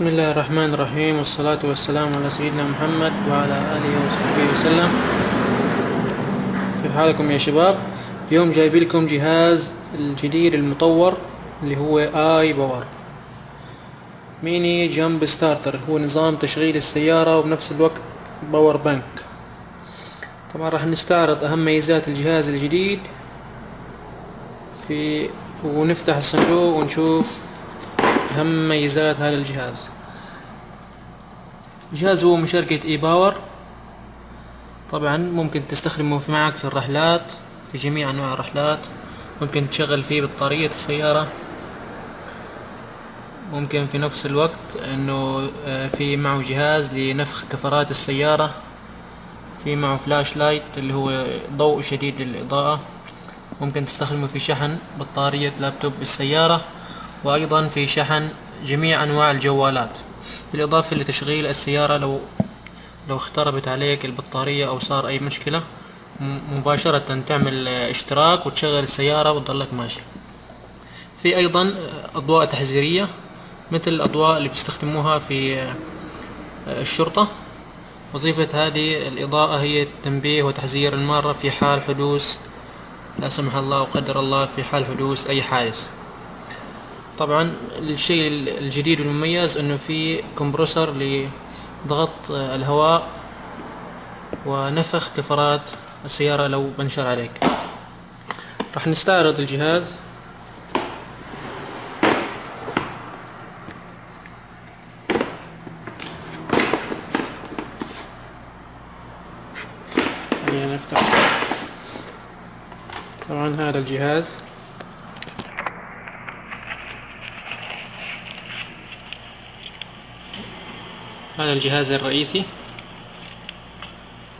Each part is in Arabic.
بسم الله الرحمن الرحيم والصلاة والسلام على سيدنا محمد وعلى آله وصحبه وسلم كيف حالكم يا شباب اليوم جايب لكم جهاز الجديد المطور اللي هو اي باور mini jump starter هو نظام تشغيل السيارة وبنفس الوقت power bank طبعا راح نستعرض اهم ميزات الجهاز الجديد في ونفتح الصندوق ونشوف أهم ميزات هذا الجهاز. الجهاز هو من شركة اي باور طبعا ممكن تستخدمه معك في الرحلات في جميع أنواع الرحلات. ممكن تشغل فيه بطارية السيارة. ممكن في نفس الوقت إنه آه، في معه جهاز لنفخ كفرات السيارة. في معه flashlight اللي هو ضوء شديد للإضاءة. ممكن تستخدمه في شحن بطارية لابتوب السيارة. وأيضا في شحن جميع أنواع الجوالات بالإضافة لتشغيل السيارة لو لو اختربت عليك البطارية أو صار أي مشكلة مباشرة تعمل اشتراك وتشغل السيارة وتضلك ماشي. في أيضا أضواء تحذيرية مثل الأضواء اللي بيستخدموها في الشرطة. وظيفة هذه الإضاءة هي التنبيه وتحذير المارة في حال حدوث لا سمح الله وقدر الله في حال حدوث أي حادث. طبعا الشيء الجديد والمميز إنه في كمبروسر لضغط الهواء ونفخ كفرات السيارة لو بنشر عليك. راح نستعرض الجهاز. طبعا هذا الجهاز. هذا الجهاز الرئيسي.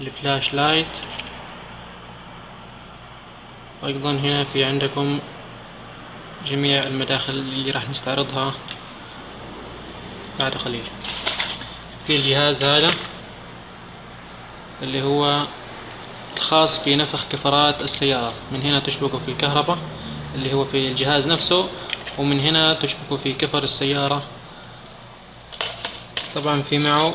الفلاش لايت. وأيضا هنا في عندكم جميع المداخل اللي راح نستعرضها بعد قليل. في الجهاز هذا اللي هو الخاص بنفخ كفرات السيارة. من هنا تشبكه في الكهرباء اللي هو في الجهاز نفسه ومن هنا تشبكه في كفر السيارة. طبعا في معه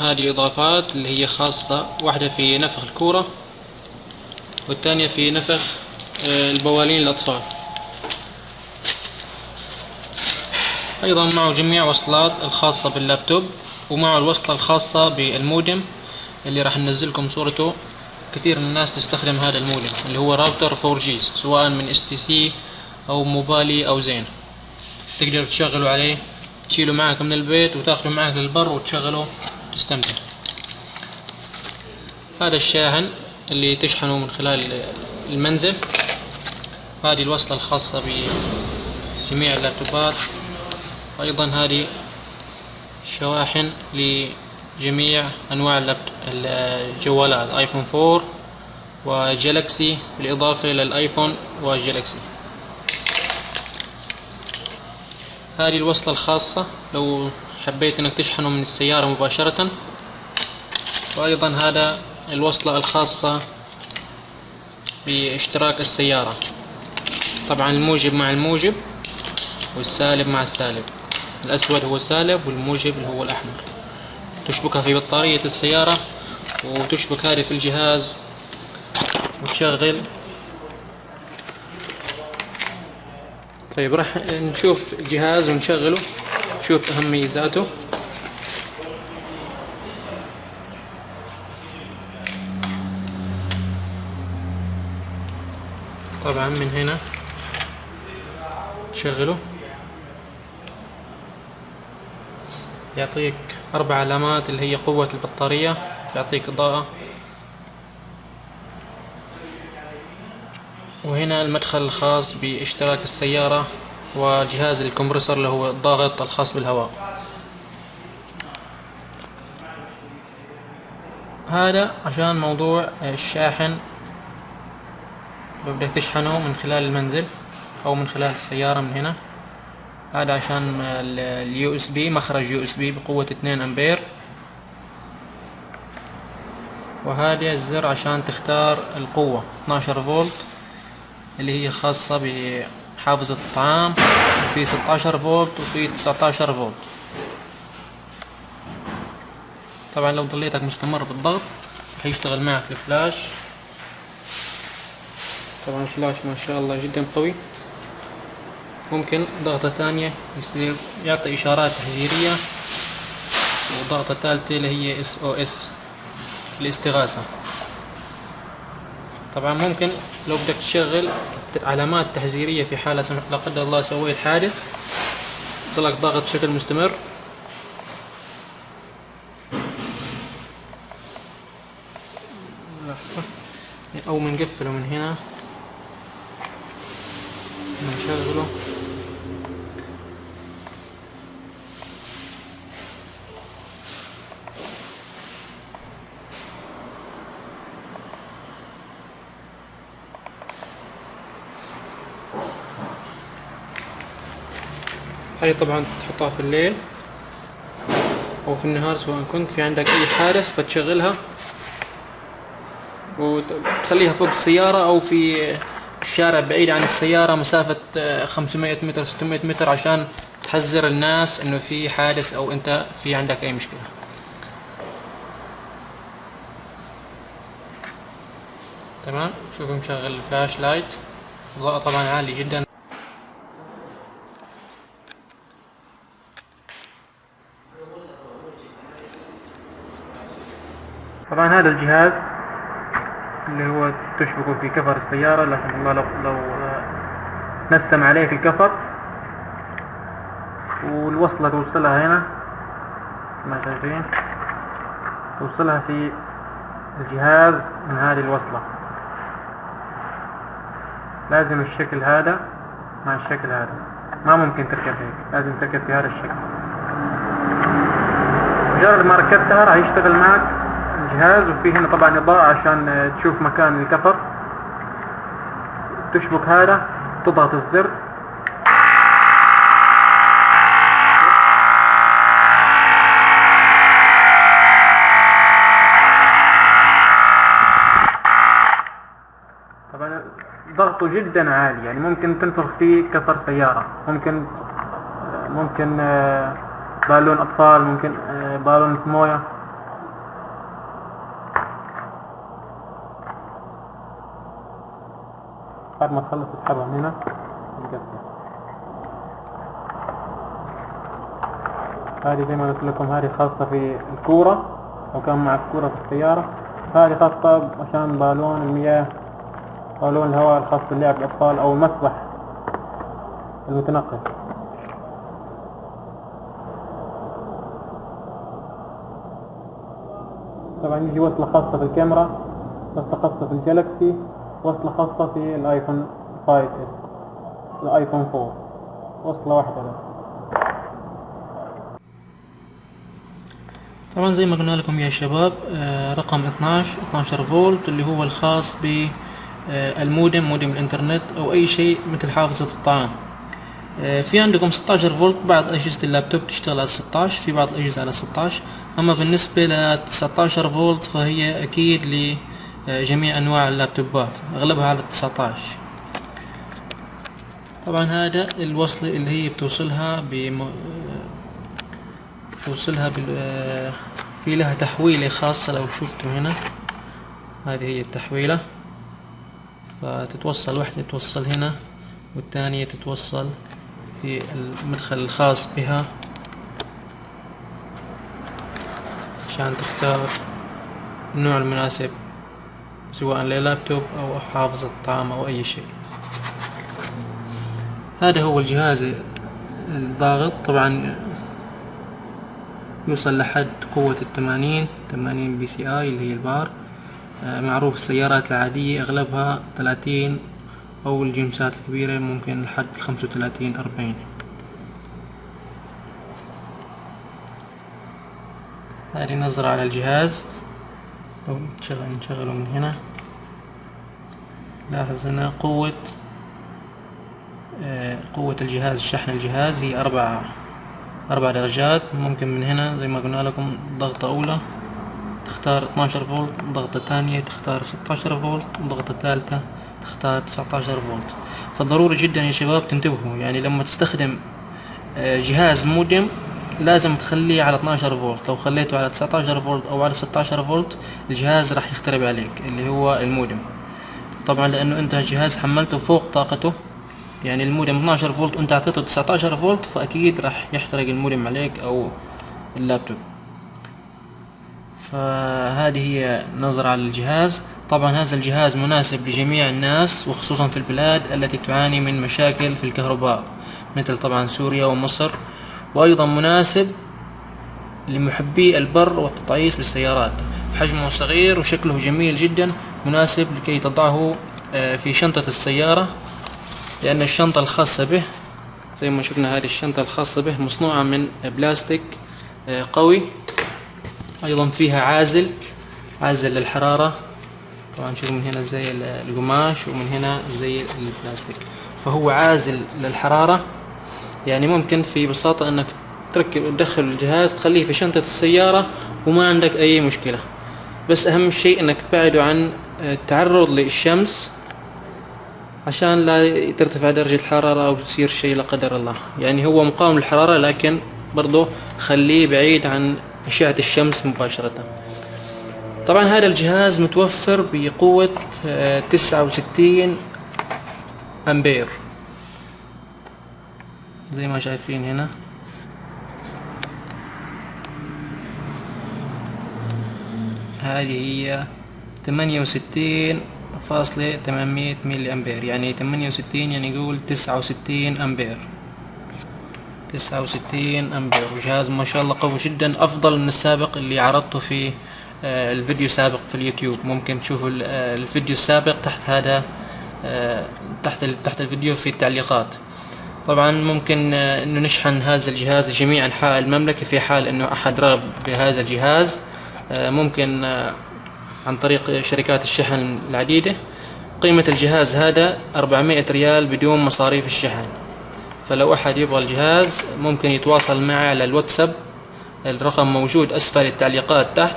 هذه الإضافات اللي هي خاصة واحدة في نفخ الكورة والثانية في نفخ آه، البوالين الأطفال. أيضا معه جميع وصلات الخاصة باللابتوب ومعه الوصلة الخاصة بالمودم اللي راح ننزلكم صورته. كثير من الناس تستخدم هذا المودم اللي هو راوتر 4G سواء من STC أو موبالي أو زين. تقدر تشغلوا عليه تشيله معك من البيت وتاخذه معك للبر وتشغله تستمتع. هذا الشاحن اللي تشحنه من خلال المنزل. هذه الوصلة الخاصة بجميع اللابتوبات. أيضا هذه شواحن لجميع أنواع الجوالات آيفون 4 وجالكسي بالإضافة للآيفون وجالكسي هذه الوصلة الخاصة. لو حبيت إنك تشحنه من السيارة مباشرة. وأيضا هذا الوصلة الخاصة باشتراك السيارة. طبعا الموجب مع الموجب والسالب مع السالب. الأسود هو السالب والموجب هو الأحمر. تشبكها في بطارية السيارة وتشبك هذه في الجهاز وتشغل طيب راح نشوف الجهاز ونشغله. نشوف اهم ميزاته طبعا من هنا تشغله يعطيك أربع علامات اللي هي قوة البطارية يعطيك إضاءة. وهنا المدخل الخاص باشتراك السيارة وجهاز الكمبرسور اللي هو الضاغط الخاص بالهواء. هذا عشان موضوع الشاحن. بدك تشحنه من خلال المنزل أو من خلال السيارة من هنا. هذا عشان ال USB مخرج USB بقوة 2 أمبير. وهذا الزر عشان تختار القوة 12 فولت. اللي هي خاصة بحافظة الطعام وفي 16 فولت وفي 19 فولت. طبعا لو ضليتك مستمر بالضغط راح يشتغل معك الفلاش. طبعا الفلاش ما شاء الله جدا قوي. ممكن ضغطة ثانية يصير يعطي إشارات تحذيرية وضغطة ثالثة اللي هي SOS الاستغاثة. طبعا ممكن لو بدك تشغل علامات تحذيرية في حالة لا قدر الله سويت حادث ضلك ضاغط بشكل مستمر. أو بنقفله من هنا. نشغله هاي طبعا تحطها في الليل أو في النهار سواء كنت. في عندك أي حارس فتشغلها وتخليها فوق السيارة أو في الشارع بعيد عن السيارة مسافة 500 متر 600 متر عشان تحذر الناس إنه في حادث أو أنت في عندك أي مشكلة. تمام؟ شوف مشغل ال flashlight. الضوء طبعا عالي جدا. طبعا هذا الجهاز اللي هو تشبكه في كفر السيارة لكن الله لو, لو نسم عليه في الكفر. والوصلة توصلها هنا ما شايفين؟ توصلها في الجهاز من هذه الوصلة. لازم الشكل هذا مع الشكل هذا. ما ممكن تركب هيك لازم تركب في هذا الشكل. مجرد ما ركبتها راح يشتغل معك. الجهاز وفي هنا طبعا إضاءة عشان تشوف مكان الكفر. تشبك هذا تضغط الزر. طبعا ضغطه جدا عالي يعني ممكن تنفخ فيه كفر سيارة. ممكن ممكن بالون أطفال ممكن بالون مويه بعد ما تخلص اسحبها من هنا هذه زي ما قلت لكم هذه خاصة في الكورة لو كان معك كورة في السيارة. هذه خاصة عشان بالون المياه بالون الهواء الخاص بلعب الأطفال أو المسبح المتنقل. طبعا يجي وصلة خاصة في الكاميرا وصلة خاصة في الجالكسي وصلة خاصة في الايفون 5 S الايفون 4 وصلة واحدة بس طبعا زي ما قلنا لكم يا شباب آه رقم 12 12 فولت اللي هو الخاص بالمودم مودم الإنترنت أو أي شيء مثل حافظة الطعام. آه في عندكم 16 فولت بعض أجهزة اللابتوب تشتغل على 16 في بعض الأجهزة على 16 أما بالنسبة ل 19 فولت فهي أكيد ل جميع أنواع اللابتوبات أغلبها على 19 طبعا هذا الوصلة اللي هي بتوصلها بم... بتوصلها بال... في لها تحويلة خاصة لو شفتوا هنا. هذه هي التحويلة. فتتوصل واحدة تتوصل هنا والثانية تتوصل في المدخل الخاص بها. عشان تختار النوع المناسب. سواء للابتوب أو حافظة طعام أو أي شيء. هذا هو الجهاز الضاغط. طبعا يوصل لحد قوة الثمانين ثمانين PSI اللي هي البار. معروف السيارات العادية أغلبها ثلاثين أو الجيمسات الكبيرة ممكن لحد خمسة وثلاثين أربعين. هذه نظرة على الجهاز. لو نشغل نشغله من هنا. لاحظ هنا قوة قوة الجهاز شحن الجهاز. هي أربع أربع درجات. ممكن من هنا زي ما قلنا لكم ضغطة أولى تختار 12 فولت ضغطة ثانية تختار 16 فولت ضغطة ثالثة تختار 19 فولت. فضروري جدا يا شباب تنتبهوا يعني لما تستخدم جهاز مودم لازم تخليه على 12 فولت. لو خليته على 19 فولت أو على 16 فولت الجهاز راح يخترب عليك اللي هو المودم. طبعا لأنه أنت الجهاز حملته فوق طاقته يعني المودم 12 فولت وانت أعطيته 19 فولت فأكيد راح يحترق المودم عليك أو اللابتوب. فهذه هي نظرة على الجهاز. طبعا هذا الجهاز مناسب لجميع الناس وخصوصا في البلاد التي تعاني من مشاكل في الكهرباء مثل طبعا سوريا ومصر. وأيضا مناسب لمحبي البر والتطعيس بالسيارات حجمه صغير وشكله جميل جدا مناسب لكي تضعه آه، في شنطة السيارة لأن الشنطة الخاصة به زي ما شفنا هذه الشنطة الخاصة به مصنوعة من بلاستيك آه، قوي أيضا فيها عازل عازل للحرارة. طبعا شوف من هنا زي القماش ومن هنا زي البلاستيك. فهو عازل للحرارة. يعني ممكن في بساطة إنك تركب تدخل الجهاز تخليه في شنطة السيارة وما عندك أي مشكلة. بس أهم شيء إنك تبعده عن التعرض للشمس عشان لا ترتفع درجة الحرارة أو تصير شيء لا قدر الله. يعني هو مقاوم للحرارة لكن برضه خليه بعيد عن أشعة الشمس مباشرة. طبعا هذا الجهاز متوفر بقوة آه، تسعة وستين أمبير. زي ما شايفين هنا. هذه هي ثمانية وستين فاصلة ثمانمية ميلي أمبير. يعني ثمانية وستين يعني يقول تسعة وستين أمبير. تسعة وستين أمبير. وجهاز ما شاء الله قوي جدا. أفضل من السابق اللي عرضته في آه، الفيديو سابق في اليوتيوب. ممكن تشوفوا آه، الفيديو السابق تحت هذا آه، تحت تحت الفيديو في التعليقات. طبعا ممكن إنه نشحن هذا الجهاز لجميع أنحاء المملكة في حال إنه أحد رغب بهذا الجهاز ممكن عن طريق شركات الشحن العديدة. قيمة الجهاز هذا 400 ريال بدون مصاريف الشحن. فلو أحد يبغى الجهاز ممكن يتواصل معي على الواتساب الرقم موجود أسفل التعليقات تحت.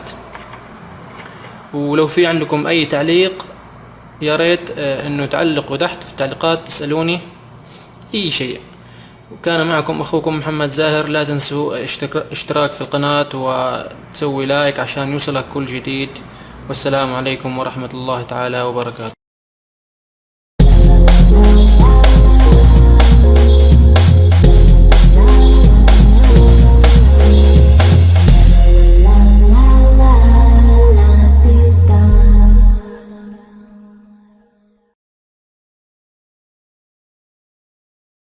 ولو في عندكم أي تعليق يا ريت آه، إنه تعلقوا تحت في التعليقات تسألوني. أي شيء. وكان معكم أخوكم محمد زاهر لا تنسوا اشتراك في القناة وتسوي لايك عشان يوصلك كل جديد. والسلام عليكم ورحمة الله تعالى وبركاته.